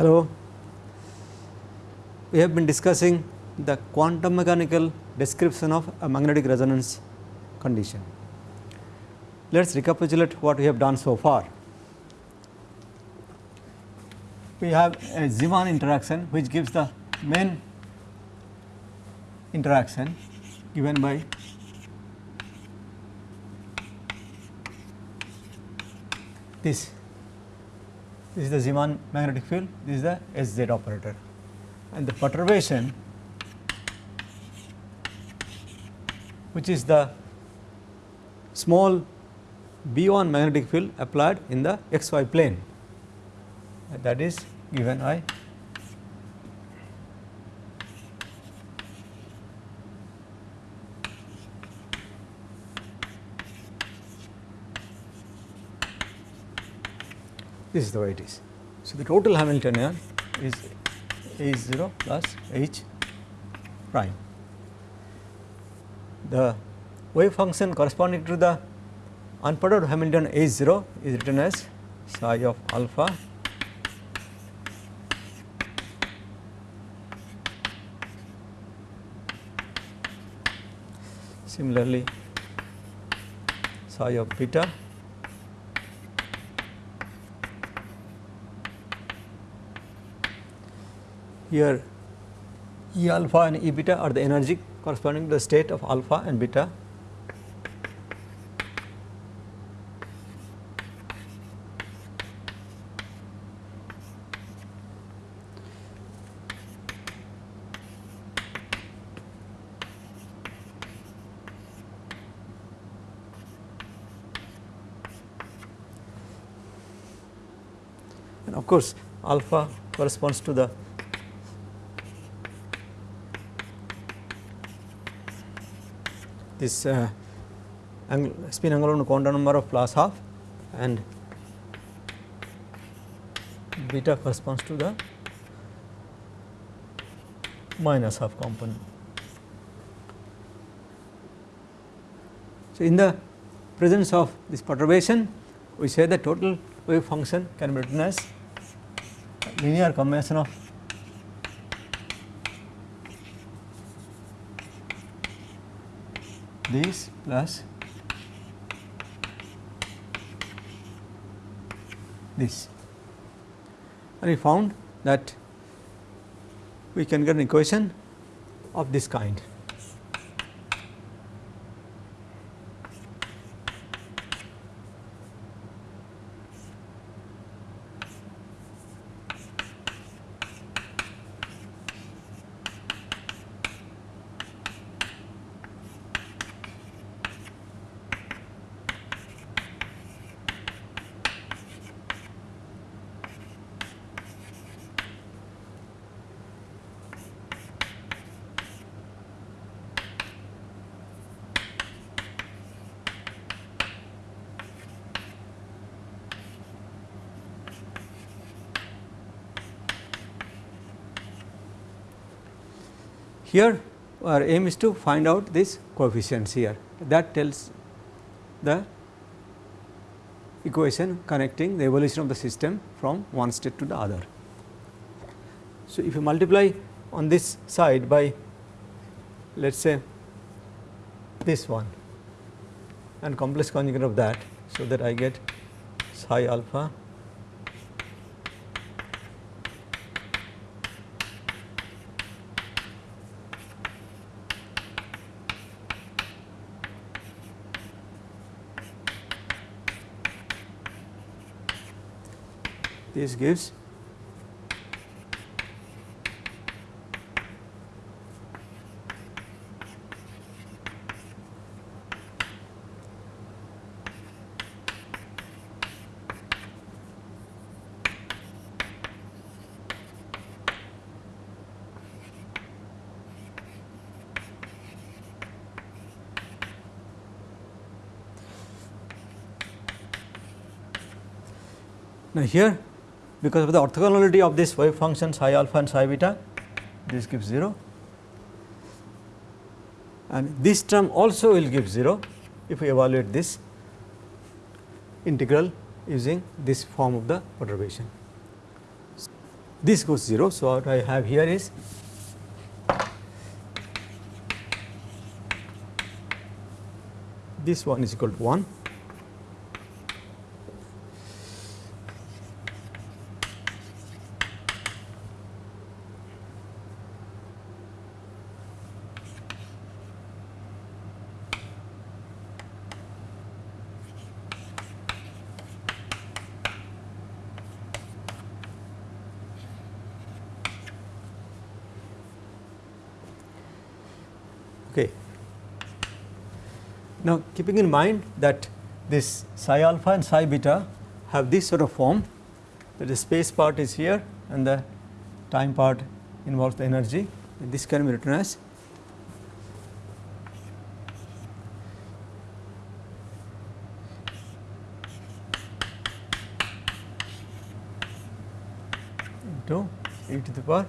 Hello. We have been discussing the quantum mechanical description of a magnetic resonance condition. Let us recapitulate what we have done so far. We have a Zeeman interaction which gives the main interaction given by this this is the Zeeman magnetic field. This is the SZ operator. And the perturbation which is the small B1 magnetic field applied in the xy plane. That is given by this is the way it is. So, the total Hamiltonian is H 0 plus H prime. The wave function corresponding to the unperturbed Hamiltonian H 0 is written as psi of alpha similarly psi of beta Here E alpha and E beta are the energy corresponding to the state of alpha and beta. And of course, alpha corresponds to the this uh, spin angular quantum number of plus half and beta corresponds to the minus half component. So, in the presence of this perturbation we say the total wave function can be written as linear combination of this plus this and we found that we can get an equation of this kind. Here our aim is to find out this coefficients here that tells the equation connecting the evolution of the system from one state to the other. So, if you multiply on this side by let us say this one and complex conjugate of that. So, that I get psi alpha this gives Now, here because of the orthogonality of this wave function psi alpha and psi beta this gives 0 and this term also will give 0 if we evaluate this integral using this form of the perturbation. this goes 0. So, what I have here is this one is equal to 1 Okay. Now, keeping in mind that this psi alpha and psi beta have this sort of form that the space part is here and the time part involves the energy this can be written as into e to the power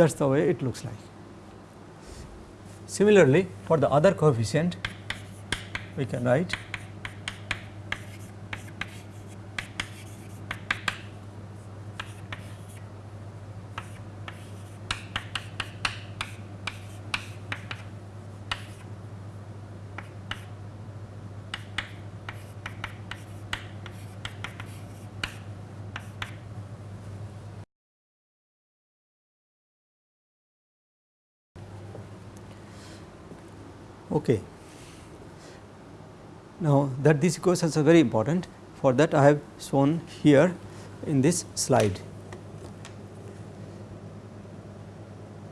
that is the way it looks like. Similarly, for the other coefficient we can write Okay. Now, that these equations are very important for that I have shown here in this slide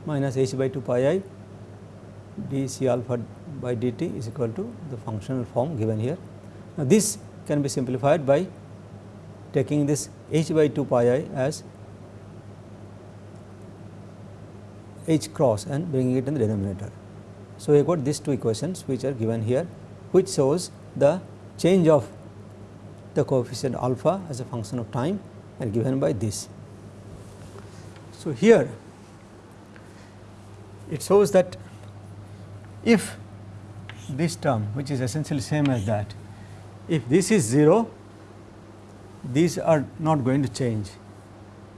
minus h by 2 pi i d c alpha by dt is equal to the functional form given here. Now, this can be simplified by taking this h by 2 pi i as h cross and bringing it in the denominator. So, we got these two equations which are given here which shows the change of the coefficient alpha as a function of time and given by this. So, here it shows that if this term which is essentially same as that if this is 0 these are not going to change.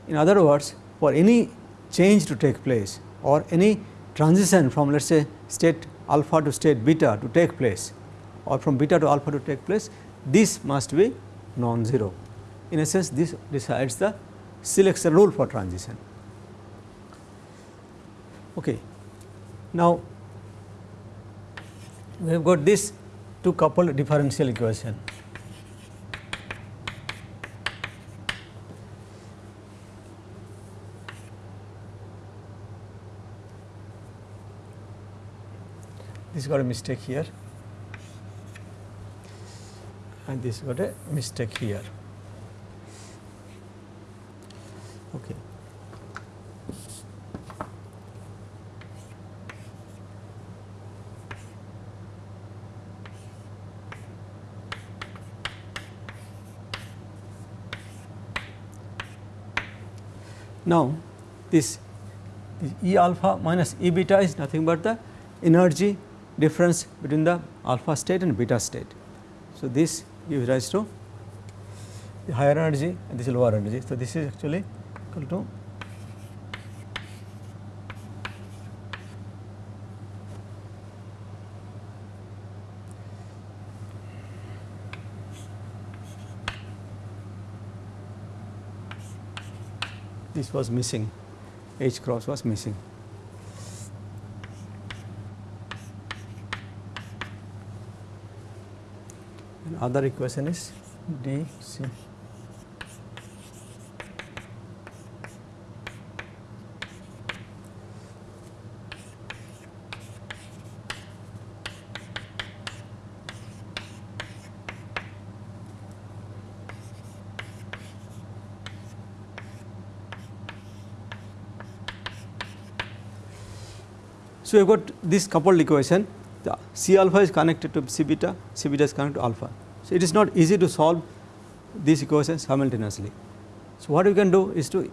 In other words for any change to take place or any transition from let us say state alpha to state beta to take place or from beta to alpha to take place this must be non-zero. In a sense this decides the selection rule for transition. Okay. Now, we have got this two coupled differential equation this got a mistake here and this got a mistake here. Okay. Now, this, this E alpha minus E beta is nothing but the energy difference between the alpha state and beta state. So, this gives rise to the higher energy and this is lower energy. So, this is actually equal to this was missing H cross was missing. Other equation is? D c. So, you have got this coupled equation. The C alpha is connected to C beta, C beta is connected to alpha. So, it is not easy to solve these equations simultaneously. So, what we can do is to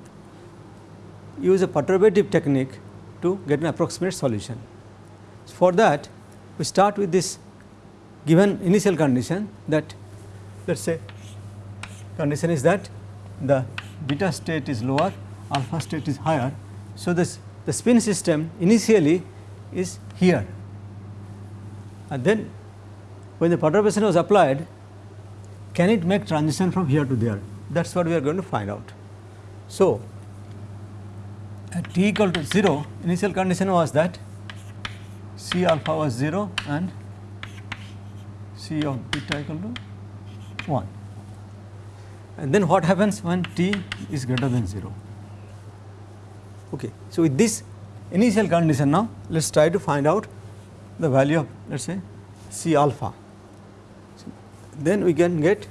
use a perturbative technique to get an approximate solution. For that we start with this given initial condition that let us say condition is that the beta state is lower alpha state is higher. So, this the spin system initially is here and then when the perturbation was applied can it make transition from here to there that is what we are going to find out. So, at t equal to 0 initial condition was that C alpha was 0 and C of beta equal to 1 and then what happens when t is greater than 0. Okay. So, with this initial condition now let us try to find out the value of let us say C alpha. Then we can get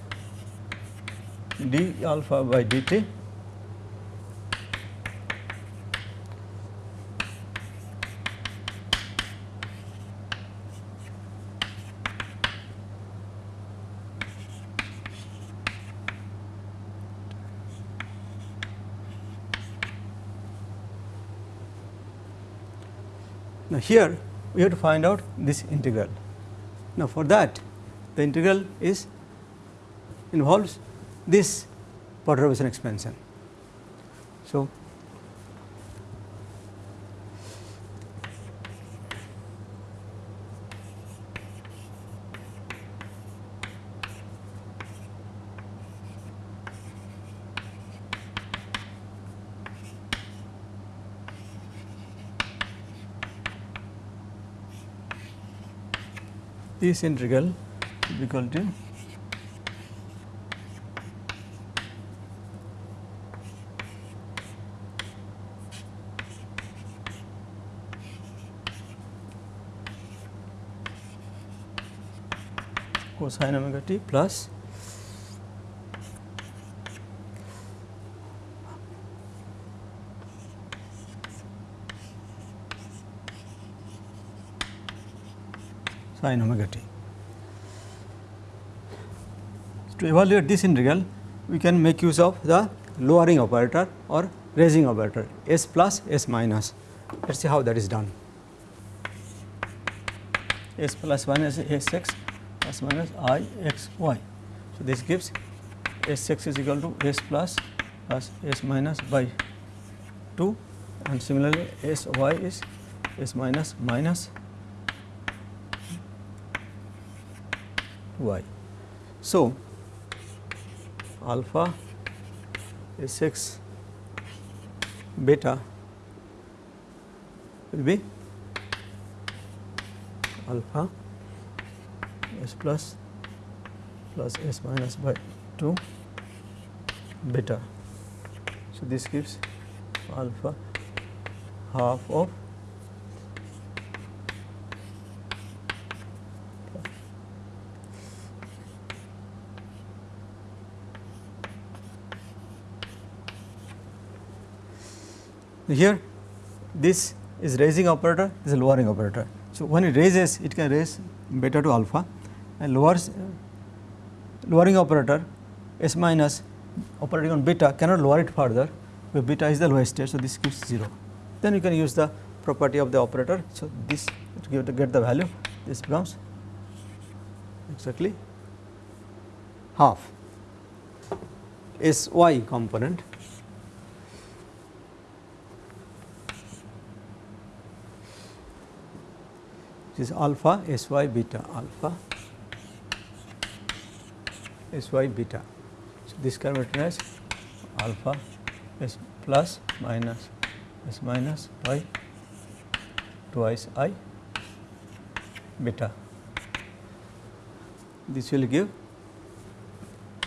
d alpha by dt Now, here we have to find out this integral. Now, for that the integral is involves this perturbation expansion. So, this integral equal eh? to cosine omega t plus sin omega t. To evaluate this integral, we can make use of the lowering operator or raising operator s plus s minus. Let us see how that is done. s plus 1 is s x plus minus i x y. So, this gives s x is equal to s plus plus s minus by 2 and similarly s y is s minus minus y. So, alpha S x beta will be alpha s plus plus s minus by 2 beta. So, this gives alpha half of Here this is raising operator, this is lowering operator. So, when it raises it can raise beta to alpha and lowers lowering operator s minus operating on beta cannot lower it further where beta is the lowest state. So, this gives 0. Then you can use the property of the operator. So, this to give to get the value this becomes exactly half s y component is alpha S y beta alpha S y beta. So, this can be written as alpha S plus minus S minus y twice i beta. This will give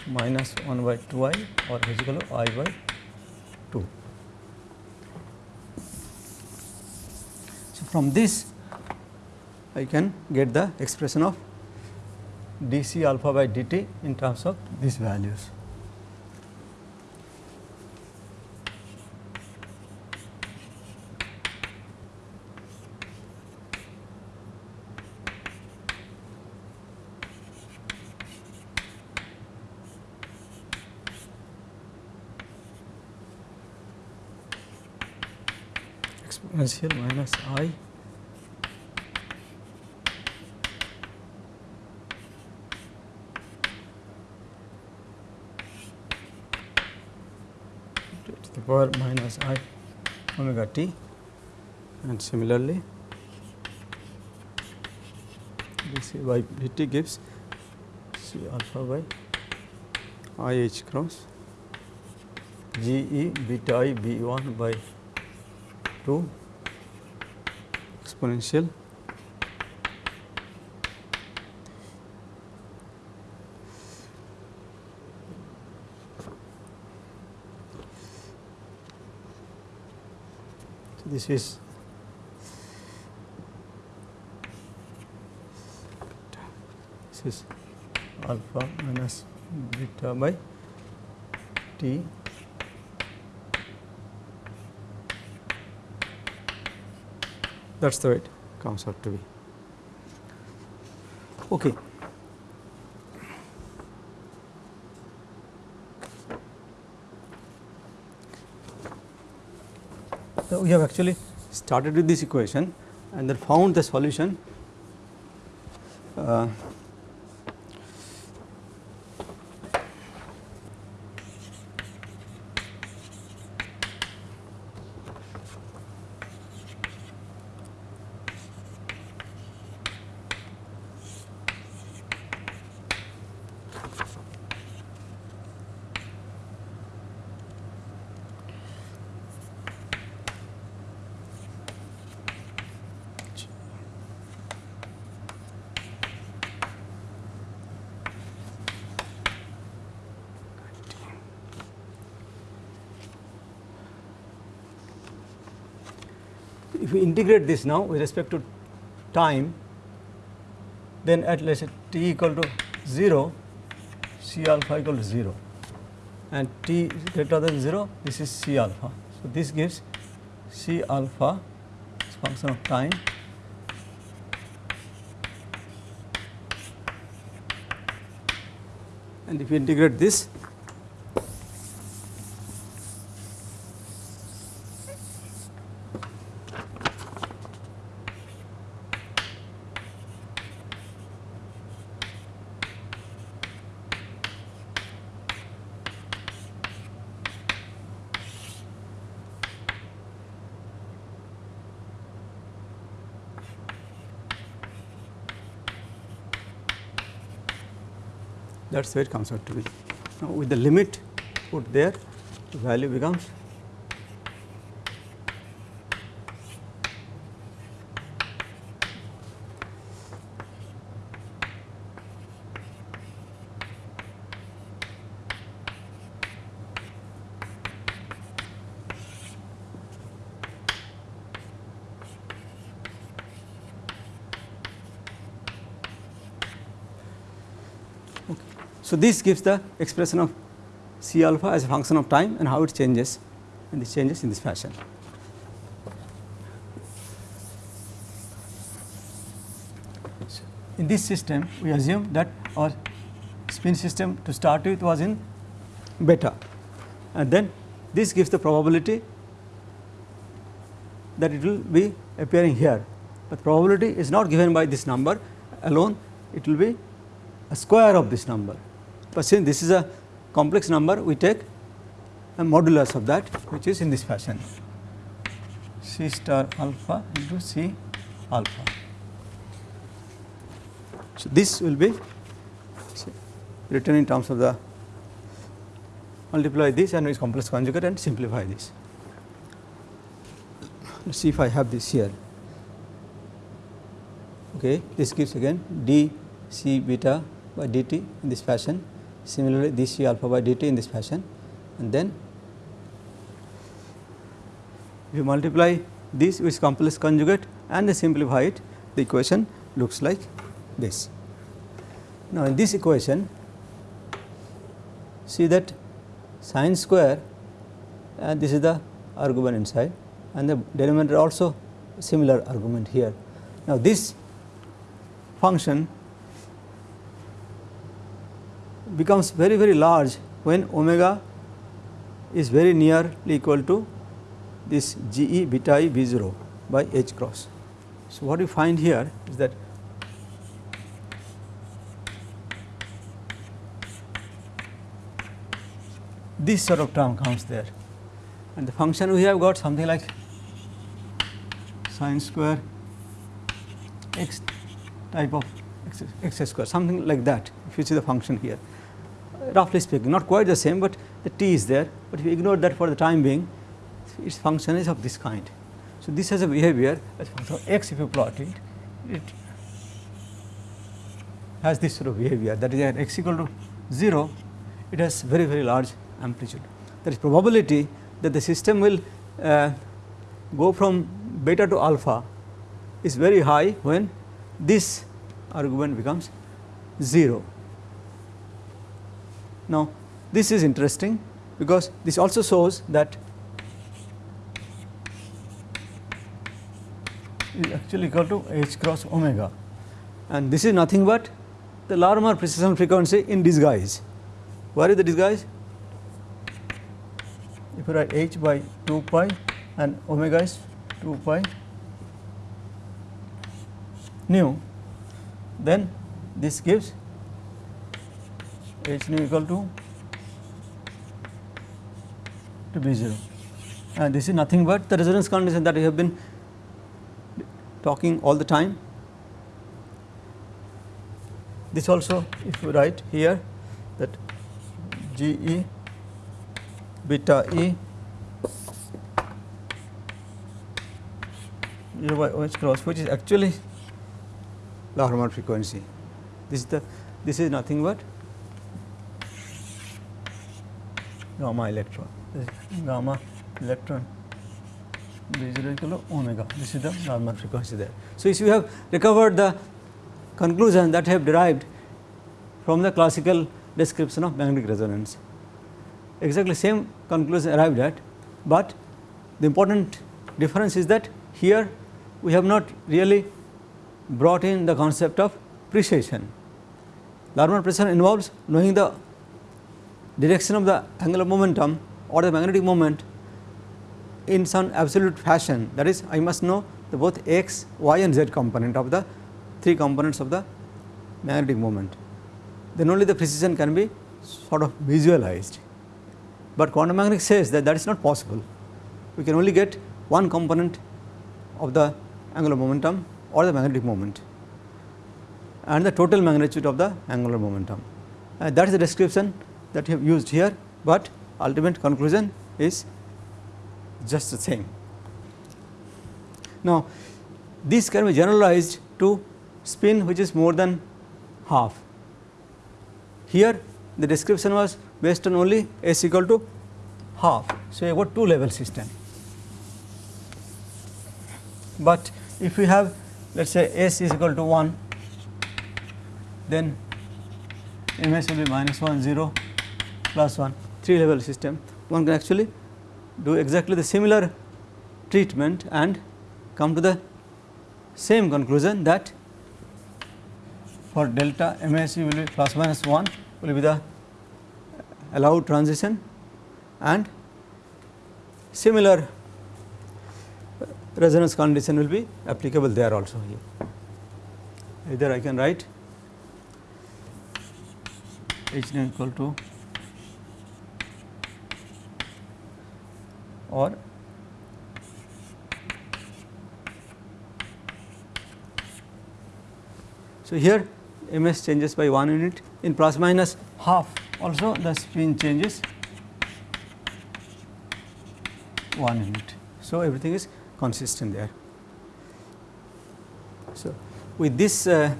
minus 1 by 2 i or is equal to i by 2. So, from this I can get the expression of dc alpha by dt in terms of these values. exponential minus i to the power minus i omega t and similarly this by dt gives c alpha by i h cross g e beta i b 1 by 2 exponential this is this is alpha minus beta by t that is the way it comes out to be. Okay. We have actually started with this equation and then found the solution. Uh, if we integrate this now with respect to time, then at let us say t equal to 0, c alpha equal to 0 and t greater than 0, this is c alpha. So, this gives c alpha as function of time and if we integrate this that is where it comes out to be. Now, with the limit put there the value becomes So, this gives the expression of C alpha as a function of time and how it changes and this changes in this fashion. So, in this system we assume that our spin system to start with was in beta. And then this gives the probability that it will be appearing here, but probability is not given by this number alone. It will be a square of this number but since this is a complex number we take a modulus of that which is in this fashion C star alpha into C alpha. So, this will be written in terms of the multiply this and its complex conjugate and simplify this. Let us see if I have this here. Okay, this gives again d c beta by dt in this fashion Similarly, this C alpha by dt in this fashion and then you multiply this with complex conjugate and they simplify it the equation looks like this. Now, in this equation see that sine square and this is the argument inside and the denominator also similar argument here. Now, this function becomes very very large when omega is very nearly equal to this G e beta e B 0 by H cross. So, what you find here is that this sort of term comes there and the function we have got something like sine square x type of x, x square something like that if you see the function here roughly speaking not quite the same, but the t is there, but if you ignore that for the time being its function is of this kind. So, this has a behavior as function of x if you plot it, it has this sort of behavior that is at x equal to 0 it has very very large amplitude. There is probability that the system will uh, go from beta to alpha is very high when this argument becomes 0. Now, this is interesting because this also shows that is actually equal to h cross omega and this is nothing but the Larmor precession frequency in disguise. Where is the disguise? If you write h by 2 pi and omega is 2 pi nu, then this gives h nu equal to to B 0 and this is nothing but the resonance condition that we have been talking all the time. This also if you write here that G E beta E by OH cross which is actually Larmor frequency. This is the this is nothing but gamma electron gamma electron 0 equal to omega this is the Larmor frequency there. So, if you have recovered the conclusion that have derived from the classical description of magnetic resonance exactly same conclusion arrived at, but the important difference is that here we have not really brought in the concept of precession. Larmor precession involves knowing the direction of the angular momentum or the magnetic moment in some absolute fashion that is I must know the both x, y and z component of the three components of the magnetic moment. Then only the precession can be sort of visualized, but quantum mechanics says that that is not possible. We can only get one component of the angular momentum or the magnetic moment and the total magnitude of the angular momentum. And that is the description that we have used here, but ultimate conclusion is just the same. Now, this can be generalized to spin which is more than half. Here the description was based on only s equal to half. So, you got two level system, but if we have let us say s is equal to 1 then ms will be minus 1 0 plus 1 3 level system one can actually do exactly the similar treatment and come to the same conclusion that for delta MSE will be plus minus 1 will be the allowed transition and similar resonance condition will be applicable there also here. Either I can write H equal to or so here ms changes by 1 unit in plus minus half also the spin changes 1 unit. So, everything is consistent there. So, with this uh,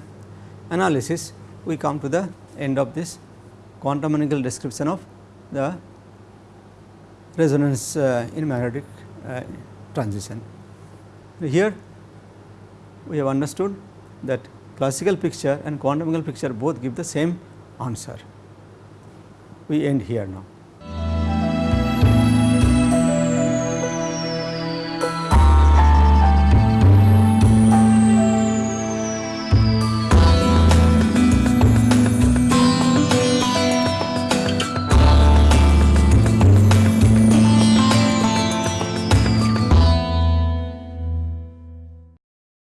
analysis we come to the end of this quantum mechanical description of the resonance uh, in magnetic uh, transition. Here we have understood that classical picture and quantum mechanical picture both give the same answer. We end here now.